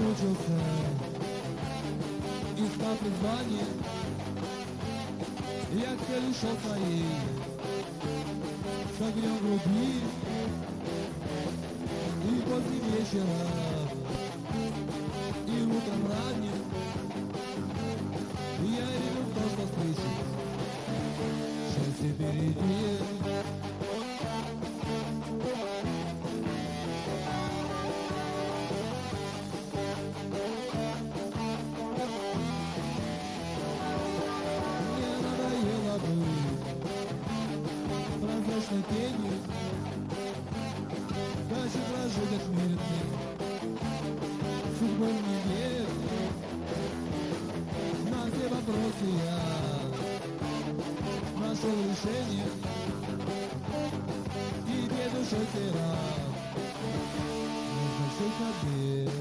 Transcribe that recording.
Mucho fe искал призвание, я к шел своей, с огнем груди, и поздним вечером, и утром ранним, я в то, что слышу, счастье впереди. прозрачной тенью Хочу прожить отмеренный Судьбой не верю На все вопросы я Нашел решение Тебе душой сей раз Нужно все побед